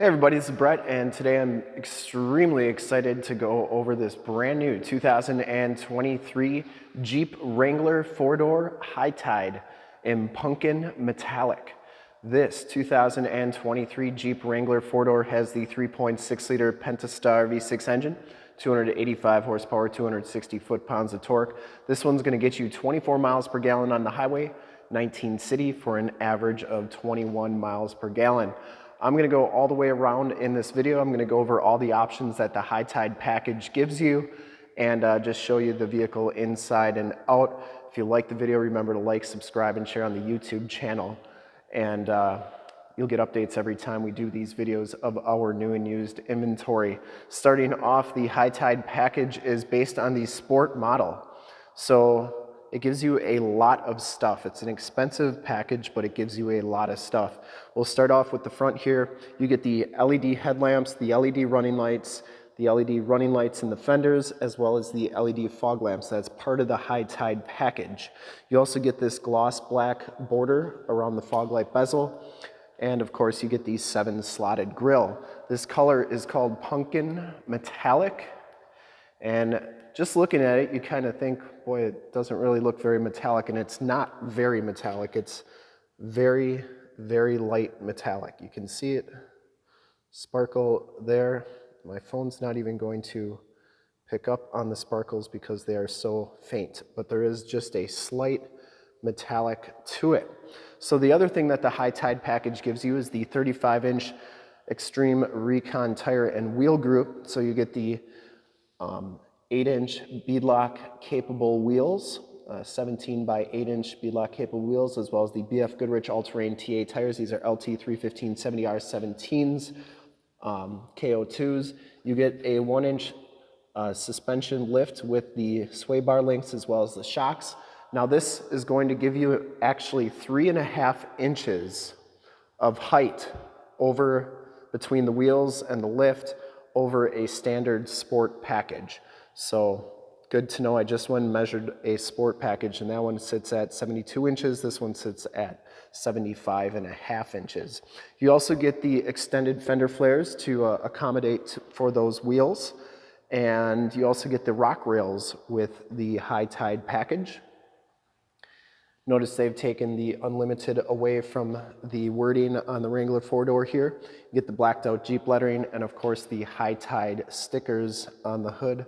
Hey everybody, this is Brett and today I'm extremely excited to go over this brand new 2023 Jeep Wrangler 4-door High Tide in Pumpkin Metallic. This 2023 Jeep Wrangler 4-door has the 3.6 liter Pentastar V6 engine, 285 horsepower, 260 foot-pounds of torque. This one's gonna get you 24 miles per gallon on the highway, 19 city for an average of 21 miles per gallon. I'm gonna go all the way around in this video. I'm gonna go over all the options that the High Tide package gives you and uh, just show you the vehicle inside and out. If you like the video, remember to like, subscribe, and share on the YouTube channel. And uh, you'll get updates every time we do these videos of our new and used inventory. Starting off, the High Tide package is based on the Sport model. So it gives you a lot of stuff. It's an expensive package, but it gives you a lot of stuff. We'll start off with the front here. You get the LED headlamps, the LED running lights, the LED running lights in the fenders, as well as the LED fog lamps. That's part of the High Tide package. You also get this gloss black border around the fog light bezel. And of course, you get the seven slotted grill. This color is called Pumpkin Metallic. And just looking at it, you kind of think, boy, it doesn't really look very metallic, and it's not very metallic. It's very, very light metallic. You can see it sparkle there. My phone's not even going to pick up on the sparkles because they are so faint, but there is just a slight metallic to it. So the other thing that the High Tide package gives you is the 35 inch Extreme Recon tire and wheel group. So you get the um, 8-inch beadlock capable wheels, uh, 17 by 8-inch beadlock capable wheels, as well as the BF Goodrich All-Terrain TA tires. These are LT 315 70R17s, um, KO2s. You get a 1-inch uh, suspension lift with the sway bar links as well as the shocks. Now this is going to give you actually three and a half inches of height over between the wheels and the lift over a standard sport package. So good to know. I just went and measured a sport package and that one sits at 72 inches. This one sits at 75 and a half inches. You also get the extended fender flares to uh, accommodate for those wheels. And you also get the rock rails with the high tide package. Notice they've taken the unlimited away from the wording on the Wrangler four-door here. You get the blacked out Jeep lettering and of course the high tide stickers on the hood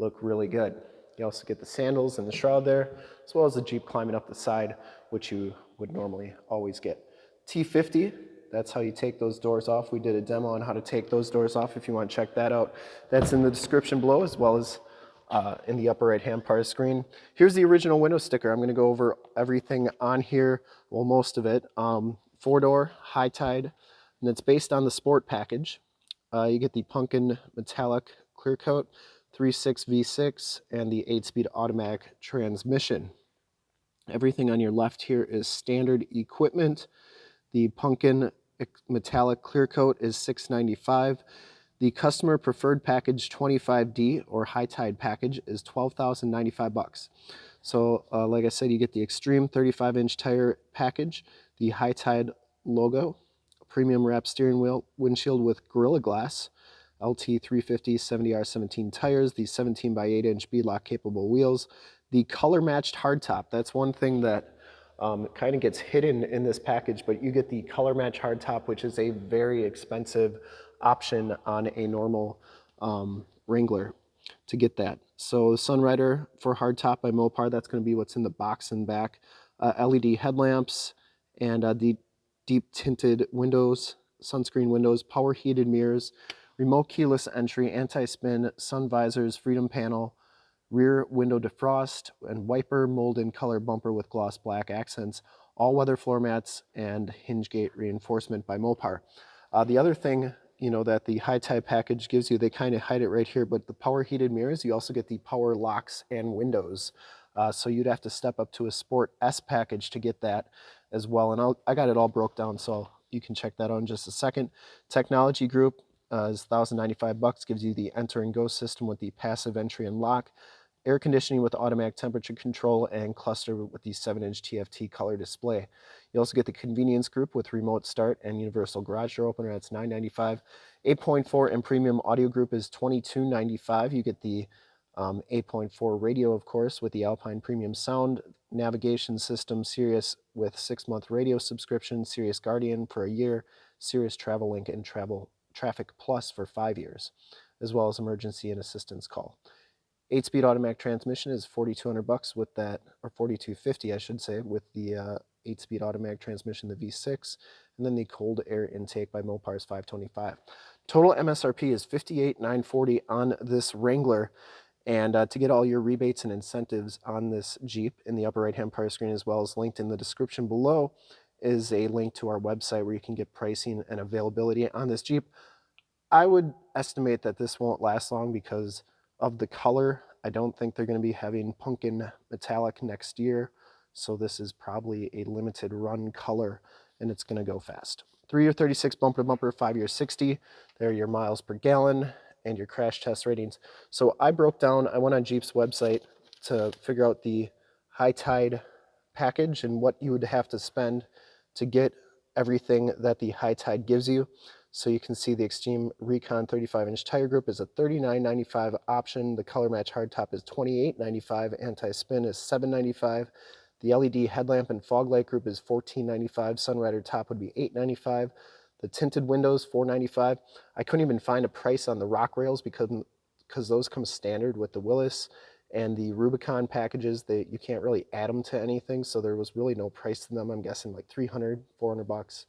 look really good. You also get the sandals and the shroud there, as well as the Jeep climbing up the side, which you would normally always get. T50, that's how you take those doors off. We did a demo on how to take those doors off if you want to check that out. That's in the description below as well as uh, in the upper right hand part of the screen. Here's the original window sticker. I'm going to go over everything on here, well most of it. Um, four door, high tide, and it's based on the sport package. Uh, you get the pumpkin metallic clear coat. 3.6 V6 and the 8-speed automatic transmission. Everything on your left here is standard equipment. The Pumpkin metallic clear coat is 695. The customer preferred package 25D or high tide package is 12,095 bucks. So uh, like I said, you get the extreme 35 inch tire package, the high tide logo, premium wrap steering wheel, windshield with Gorilla Glass, LT350 70R17 tires, the 17 by 8 inch beadlock capable wheels, the color matched hardtop. That's one thing that um, kind of gets hidden in this package, but you get the color match hardtop, which is a very expensive option on a normal um, Wrangler to get that. So Sunrider for hardtop by Mopar, that's going to be what's in the box and back. Uh, LED headlamps and uh, the deep tinted windows, sunscreen windows, power heated mirrors, remote keyless entry, anti-spin, sun visors, freedom panel, rear window defrost, and wiper mold molded color bumper with gloss black accents, all-weather floor mats, and hinge gate reinforcement by Mopar. Uh, the other thing you know that the high tide package gives you, they kind of hide it right here, but the power heated mirrors, you also get the power locks and windows. Uh, so you'd have to step up to a Sport S package to get that as well. And I'll, I got it all broke down, so you can check that out in just a second. Technology group, uh, is 1095 bucks, gives you the enter and go system with the passive entry and lock, air conditioning with automatic temperature control and cluster with the 7-inch TFT color display. You also get the convenience group with remote start and universal garage door opener. That's $9.95. 8.4 and premium audio group is $22.95. You get the um, 8.4 radio, of course, with the Alpine Premium Sound navigation system, Sirius with six-month radio subscription, Sirius Guardian for a year, Sirius Travel Link and Travel Traffic Plus for five years, as well as emergency and assistance call. Eight-speed automatic transmission is 4,200 bucks with that, or 4,250, I should say, with the uh, eight-speed automatic transmission, the V6, and then the cold air intake by Mopar is 525. Total MSRP is 58,940 on this Wrangler. And uh, to get all your rebates and incentives on this Jeep in the upper right hand part of the screen, as well as linked in the description below, is a link to our website where you can get pricing and availability on this Jeep. I would estimate that this won't last long because of the color. I don't think they're going to be having pumpkin metallic next year. So this is probably a limited run color and it's going to go fast. Three year 36 bumper to bumper, five year 60. There are your miles per gallon and your crash test ratings. So I broke down, I went on Jeep's website to figure out the high tide package and what you would have to spend to get everything that the high tide gives you. So you can see the Extreme Recon 35 inch tire group is a $39.95 option. The color match hardtop is $28.95. Anti-spin is $7.95. The LED headlamp and fog light group is $14.95. Sunrider top would be $8.95. The tinted windows, $4.95. I couldn't even find a price on the rock rails because, because those come standard with the Willys and the Rubicon packages. that you can't really add them to anything, so there was really no price to them. I'm guessing like 300, 400 bucks.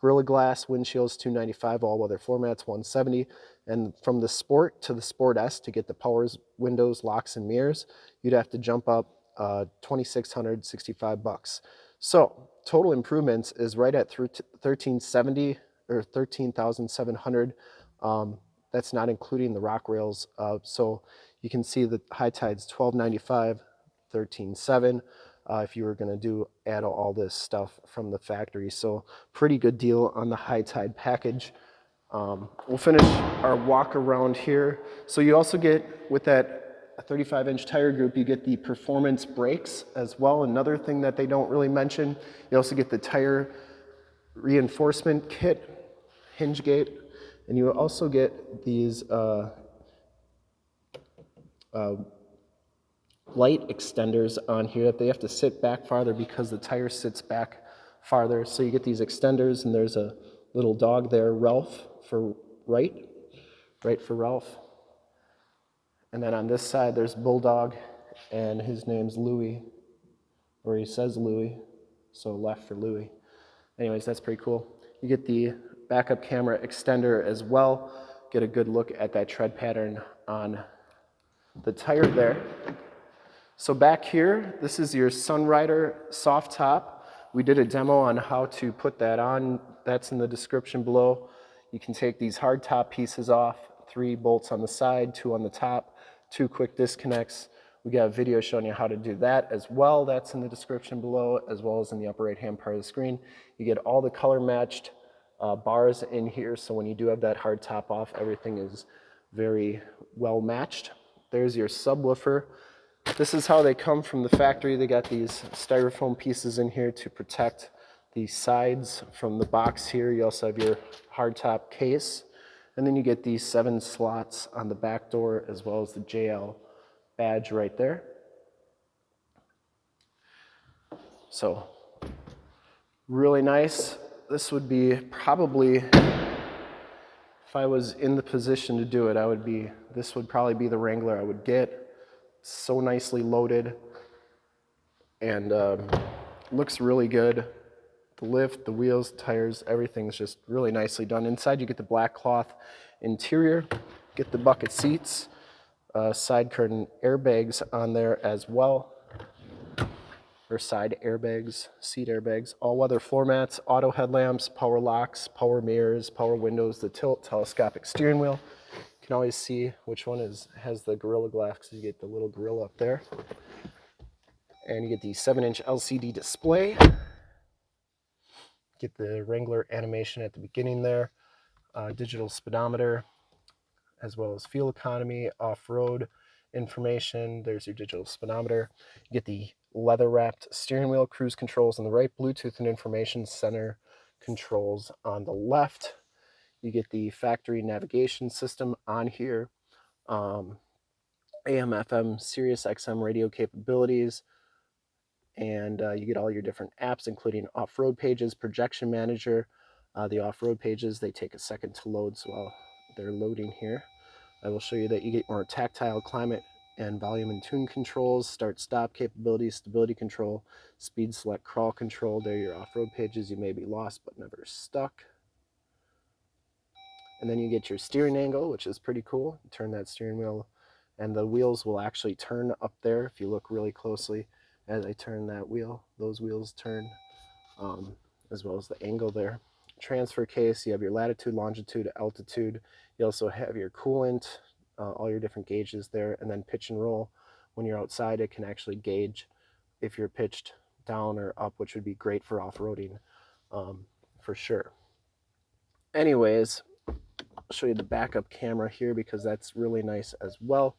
Gorilla Glass windshields 295, all weather floor mats 170, and from the Sport to the Sport S to get the powers, windows, locks, and mirrors, you'd have to jump up uh, 2,665 bucks. So total improvements is right at 1370 or 13,700. Um, that's not including the rock rails. Uh, so you can see the high tide's 1295, 13.7 uh, if you were going to do add all this stuff from the factory. So pretty good deal on the high tide package. Um, we'll finish our walk around here. So you also get with that 35 inch tire group, you get the performance brakes as well. Another thing that they don't really mention, you also get the tire reinforcement kit, hinge gate, and you also get these uh, uh, light extenders on here that they have to sit back farther because the tire sits back farther. So you get these extenders and there's a little dog there, Ralph for right, right for Ralph. And then on this side there's Bulldog and his name's Louie, or he says Louie, so left for Louie. Anyways, that's pretty cool. You get the backup camera extender as well. Get a good look at that tread pattern on the tire there. So back here, this is your Sunrider soft top. We did a demo on how to put that on. That's in the description below. You can take these hard top pieces off, three bolts on the side, two on the top, two quick disconnects. We got a video showing you how to do that as well. That's in the description below, as well as in the upper right-hand part of the screen. You get all the color matched uh, bars in here, so when you do have that hard top off, everything is very well matched. There's your subwoofer. This is how they come from the factory. They got these styrofoam pieces in here to protect the sides from the box here. You also have your hardtop case. And then you get these seven slots on the back door as well as the JL badge right there. So really nice. This would be probably, if I was in the position to do it, I would be, this would probably be the Wrangler I would get so nicely loaded and um, looks really good. The lift, the wheels, tires, everything's just really nicely done. Inside you get the black cloth interior, get the bucket seats, uh, side curtain airbags on there as well, or side airbags, seat airbags, all-weather floor mats, auto headlamps, power locks, power mirrors, power windows, the tilt, telescopic steering wheel, can always see which one is has the Gorilla Glass because you get the little gorilla up there. And you get the 7-inch LCD display. Get the Wrangler animation at the beginning there. Uh, digital speedometer, as well as fuel economy, off-road, information. There's your digital speedometer. You get the leather wrapped steering wheel, cruise controls on the right, Bluetooth and information center controls on the left. You get the factory navigation system on here, um, AM, FM, Sirius XM radio capabilities, and uh, you get all your different apps, including off-road pages, projection manager. Uh, the off-road pages, they take a second to load, so while they're loading here, I will show you that you get more tactile climate and volume and tune controls, start stop capabilities, stability control, speed select crawl control. There are your off-road pages. You may be lost but never stuck. And then you get your steering angle, which is pretty cool. You turn that steering wheel and the wheels will actually turn up there if you look really closely as I turn that wheel. Those wheels turn um, as well as the angle there. Transfer case, you have your latitude, longitude, altitude. You also have your coolant, uh, all your different gauges there, and then pitch and roll. When you're outside, it can actually gauge if you're pitched down or up, which would be great for off-roading um, for sure. Anyways, show you the backup camera here because that's really nice as well.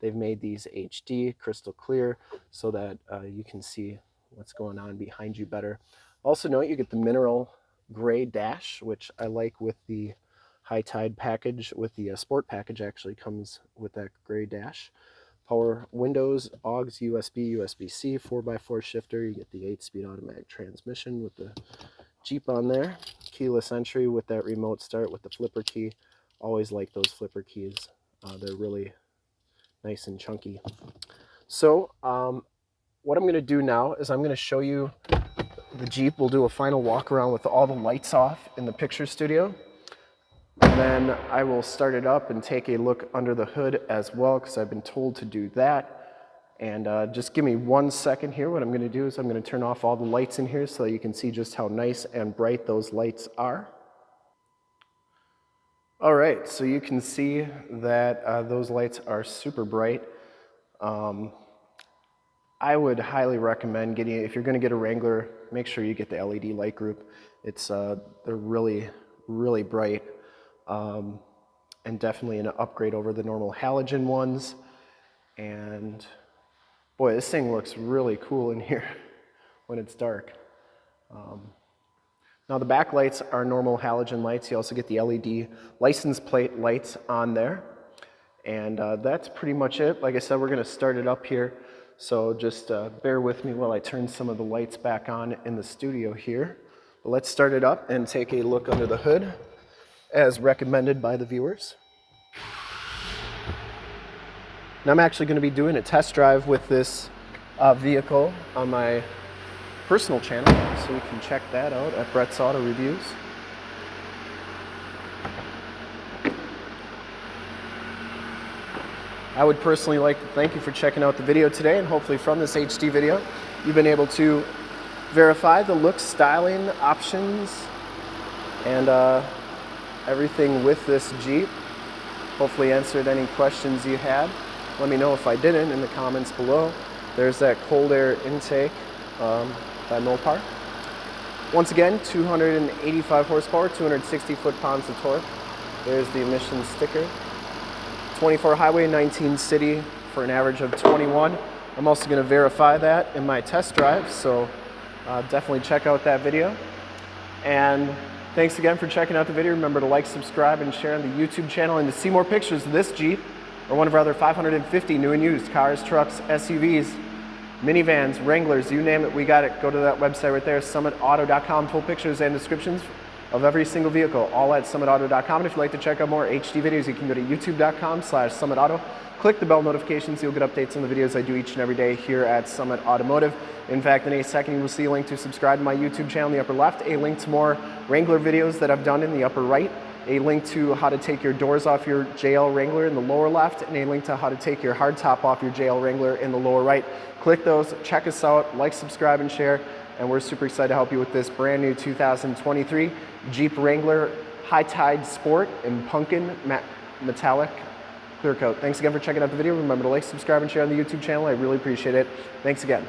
They've made these HD, crystal clear, so that uh, you can see what's going on behind you better. Also note you get the mineral gray dash, which I like with the high tide package with the uh, sport package actually comes with that gray dash power windows aux usb usb-c 4x4 shifter you get the 8-speed automatic transmission with the jeep on there keyless entry with that remote start with the flipper key. Always like those flipper keys. Uh, they're really nice and chunky. So um, what i'm going to do now is i'm going to show you the jeep. We'll do a final walk around with all the lights off in the picture studio. And then I will start it up and take a look under the hood as well because I've been told to do that. And uh, just give me one second here. What I'm going to do is I'm going to turn off all the lights in here so that you can see just how nice and bright those lights are. All right, so you can see that uh, those lights are super bright. Um, I would highly recommend getting, if you're going to get a Wrangler, make sure you get the LED light group. It's, uh, they're really, really bright um, and definitely an upgrade over the normal halogen ones. And boy, this thing looks really cool in here when it's dark. Um, now the backlights are normal halogen lights. You also get the LED license plate lights on there. And uh, that's pretty much it. Like I said, we're gonna start it up here. So just uh, bear with me while I turn some of the lights back on in the studio here. But let's start it up and take a look under the hood as recommended by the viewers. Now I'm actually going to be doing a test drive with this uh, vehicle on my personal channel, so you can check that out at Brett's Auto Reviews. I would personally like to thank you for checking out the video today and hopefully from this HD video you've been able to verify the look, styling, options, and uh, everything with this Jeep. Hopefully answered any questions you had. Let me know if I didn't in the comments below. There's that cold air intake um, by Mopar. Once again, 285 horsepower, 260 foot-pounds of torque. There's the emissions sticker. 24 highway, 19 city for an average of 21. I'm also going to verify that in my test drive, so uh, definitely check out that video. And Thanks again for checking out the video. Remember to like, subscribe, and share on the YouTube channel. And to see more pictures of this Jeep or one of our other 550 new and used cars, trucks, SUVs, minivans, Wranglers, you name it, we got it. Go to that website right there, summitauto.com. Full pictures and descriptions of every single vehicle, all at summitauto.com. And if you'd like to check out more HD videos, you can go to youtube.com slash summitauto. Click the bell notifications. You'll get updates on the videos I do each and every day here at Summit Automotive. In fact, in a second, you will see a link to subscribe to my YouTube channel in the upper left, a link to more Wrangler videos that I've done in the upper right, a link to how to take your doors off your JL Wrangler in the lower left, and a link to how to take your hardtop off your JL Wrangler in the lower right. Click those, check us out, like, subscribe, and share, and we're super excited to help you with this brand new 2023 Jeep Wrangler High Tide Sport in Pumpkin Metallic Clear Coat. Thanks again for checking out the video. Remember to like, subscribe, and share on the YouTube channel. I really appreciate it. Thanks again.